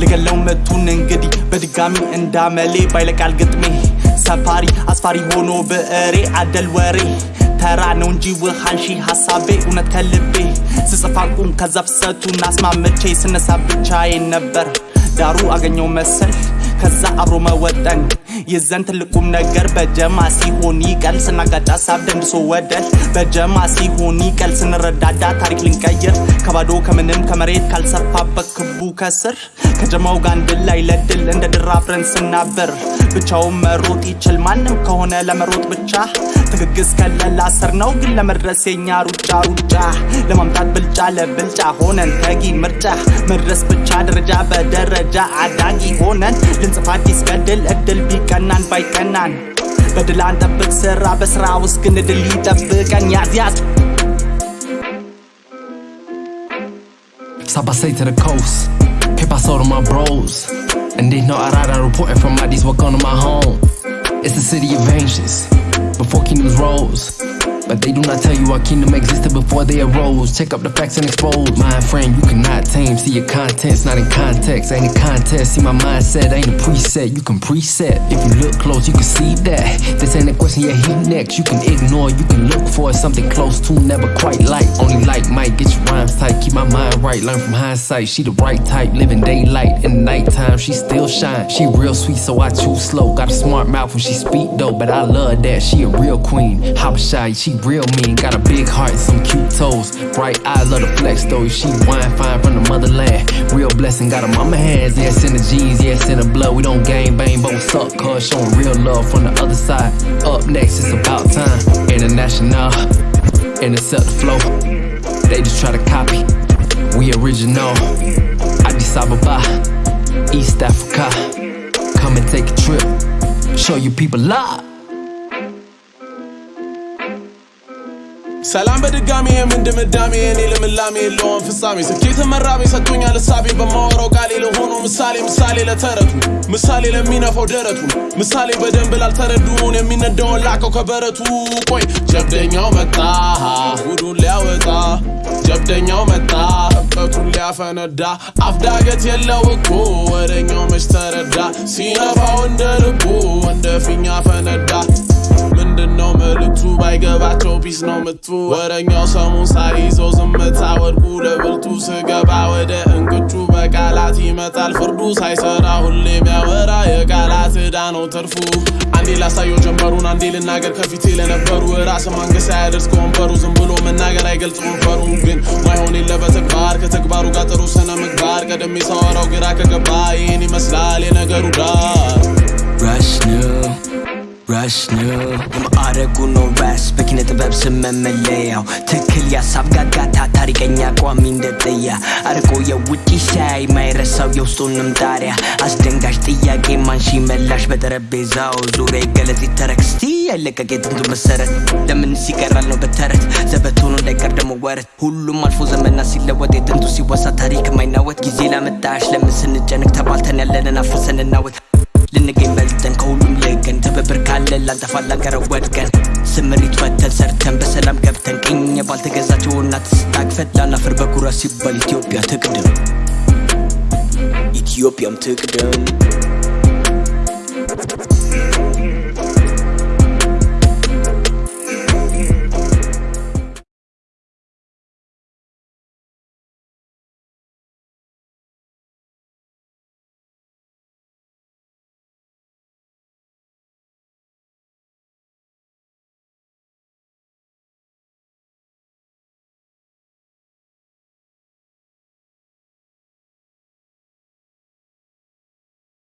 ልገለው መቱን እንግዲህ በድጋሚ እንዳመሌ ባይለቃል ግጥሜ። ሰፋሪ አስፋሪ ሆኖ ብዕሬ አደል ወሬ። ተራ ነው እንጂ ውሃንሺ ሀሳቤ እውነት ከልቤ። ከዛ ፍሰቱን አስማምቼ ስነሳ ብቻዬን ነበር። ዳሩ አገኘው መሰል ከዛ አብሮ መወጠን። የዘን ትልቁም ነገር በጀማ ሲሆን ይቀል። ስናጋጭ ሀሳብ ደንድሶ ወደል በጀማ ሲሆን ይቀል። ስንረዳዳ ታሪክ ልንቀይር። ከባዶ ከምንም ከመሬት ካልሰፋበት ክቡ ከስር። ከጀማው ጋር አንድ ላይ ለድል እንደ ድር አብረን ስናበር ብቻውን መሮጥ ይችል ማንም ከሆነ ለመሮጥ ብቻ። ትግግዝ ከለላ ስር ነው ግን ለመድረስ የኛ ሩጫ ሩጫ። ለማምጣት ብልጫ ለብልጫ ሆነን ተጊ ምርጫ። መድረስ ብቻ ደረጃ በደረጃ አዳጊ ሆነን ልንጽፍ አዲስ ገድል እድል ቢቀናን ባይቀናን በድል አንጠብቅ ስራ በስራ ውስጥ ግን ድል ይጠብቀን ያዝ ያዝ Sabasay to the coast. Que paso to my bros. And they know Arara reporting from Addis, welcome to my home. It's the city of ancients, before kingdoms rose. But they do not tell you our kingdom existed before they arose. Check up the facts and expose. My friend, you cannot tame. See your contents, not in context. Ain't a contest. See my mindset, ain't a preset. You can preset. If you look close, you can see that. This ain't a question, yeah, he next. You can ignore, you can look for something close to, never quite like. Only like might get your rhymes tight. Keep my mind right, learn from hindsight. She the right type, living daylight. In the nighttime, she still shine. She real sweet, so I choose slow. Got a smart mouth when she speak though, but I love that. She a real queen. Habashai, she real mean. Got a big heart some cute toes. Bright eyes, love the flex though. She wine fine from the motherland. Real blessing, got her mama hands. Yes, in the jeans, yes, in the blood. We don't gang bang, but what's up, cuz? Showing real love from the other side. Up next, it's about time. International, intercept the flow. They just try to copy. We original. Addis Ababa, East Africa. Come and take a trip. Show you people love. ሰላም በድጋሚ የምን ድምዳሜ የኔ ልምላሜ የለውም ፍጻሜ። ስኬት መራቤ ሰጥቶኛል እሳቤ። በማወራው ቃሌ ለሆኖ ምሳሌ ምሳሌ ለተረቱ ምሳሌ ለሚነፋው ደረቱ ምሳሌ በደንብ ላልተረዱን የሚነዳውን ላከው ከበረቱ። ቆይ ጀብደኛው መጣ ጉዱን ሊያወጣ። ጀብደኛው መጣ እብቀቱን ሊያፈነዳ። አፍዳገት የለው እኮ ወደኛው መች ተረዳ? ሲነፋው እንደ ልቡ እንደ ፊኛ ፈነዳ ምንድነው መልእክቱ ባይገባቸው ፒስ ነው ምቱ ወረኛው ሰሙን ሳይዘው ዝምታ ወድቁ ለብልቱ ስገባ ወደ እንቅጩ በቃላት ይመጣል ፍርዱ ሳይሰራ ሁሌ የሚያወራ የቃላት ዕዳ ነው ትርፉ አንዴ ላሳየው ጀንበሩን አንዴ ልናገር ከፊቴ ለነበሩ ራስ ማንገስ አያደርስ ከወንበሩ ዝም ብሎ መናገር አይገልጽ ወንበሩ ግን ማይሆን የለ በተግባር ከተግባሩ ጋር ጥሩ ስነ ምግባር ቀደሜ ሳወራው ግራ ከገባ ይህን ይመስላል የነገሩ ዳር rush new የማዕረጉ ነው ራስ በኪነ ጥበብ ስም ትክክል የሀሳብ ጋጋታ ታሪከኛ ቋሚ እንደጥያ አርቆ የውጭ ሳይ ማይረሳው የውስጡንም ጣሪያ አስደንጋጭ ጥያቄ ማንሺ መላሽ በጠረጴዛው ዙሪያ ይገለጽ ይተረክስቲ ያለቀቅ የጥንቱ መሰረት ለምን ሲቀራል ነው በተረት ሆኖ እንዳይቀር ደግሞ ወረት ሁሉም አልፎ ዘመና ሲለወጥ የጥንቱ ሲወሳ ታሪክ ማይናወጥ ጊዜ ላመጣሽ ለምን ስንጨንቅ ተባልተን ያለንን አፍሰን እናወጥ ልንገኝ በልጠን ከሁሉም ልቀን ትብብር ካለ ላንጠፋ ላንቀረው ወድቀን። ስምሪት ፈተን ሰርተን በሰላም ገብተን ቅኝ ባልተገዛቸው እናት ስታቅፈት ላናፍር በኩራት ሲባል ኢትዮጵያ ትቅድም። ኢትዮጵያም ትቅደም